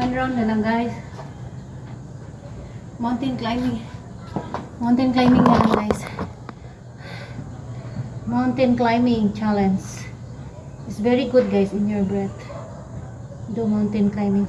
One round na lang guys. Mountain climbing. Mountain climbing na lang guys. Mountain climbing challenge. It's very good guys in your breath. Do mountain climbing.